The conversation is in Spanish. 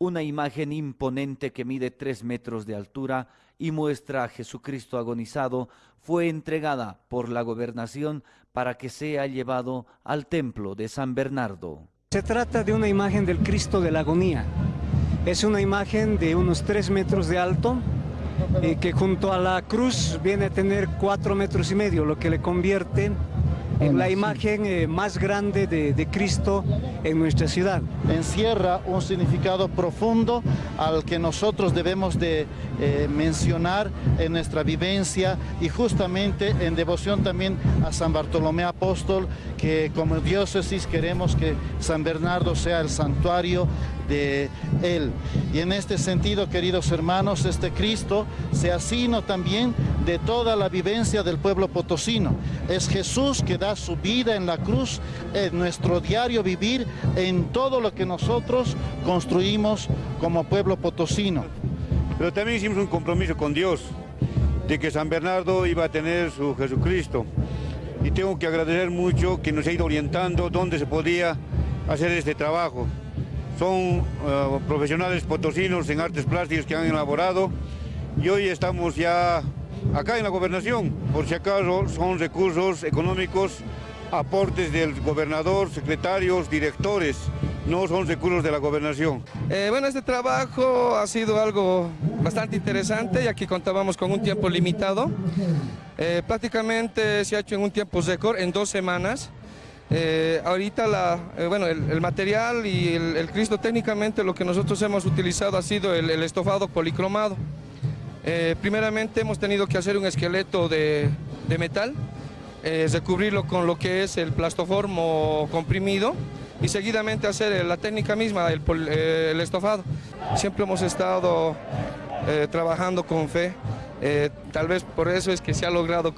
Una imagen imponente que mide tres metros de altura y muestra a Jesucristo agonizado fue entregada por la gobernación para que sea llevado al templo de San Bernardo. Se trata de una imagen del Cristo de la agonía. Es una imagen de unos tres metros de alto y que junto a la cruz viene a tener cuatro metros y medio, lo que le convierte en la imagen eh, más grande de, de, Cristo en nuestra ciudad. Encierra un significado profundo al que nosotros debemos de eh, mencionar en nuestra vivencia y justamente en devoción también a San Bartolomé Apóstol, que como diócesis queremos que San Bernardo sea el santuario de él. Y en este sentido, queridos hermanos, este Cristo se asino también de toda la vivencia del pueblo potosino. Es Jesús que da su vida en la cruz, en nuestro diario vivir, en todo lo que nosotros construimos como pueblo potosino. Pero también hicimos un compromiso con Dios, de que San Bernardo iba a tener su Jesucristo. Y tengo que agradecer mucho que nos ha ido orientando dónde se podía hacer este trabajo son uh, profesionales potosinos en artes plásticas que han elaborado y hoy estamos ya acá en la gobernación, por si acaso son recursos económicos, aportes del gobernador, secretarios, directores, no son recursos de la gobernación. Eh, bueno, este trabajo ha sido algo bastante interesante, ya que contábamos con un tiempo limitado. Eh, prácticamente se ha hecho en un tiempo récord, en dos semanas. Eh, ahorita la, eh, bueno, el, material y el, Cristo técnicamente lo que nosotros hemos utilizado ha sido el, estofado policromado. Eh, primeramente hemos tenido que hacer un esqueleto de, de metal, recubrirlo con lo que es el plastoformo comprimido y seguidamente hacer la técnica misma, el, el estofado. Siempre hemos estado trabajando con fe, tal vez por eso es que se ha logrado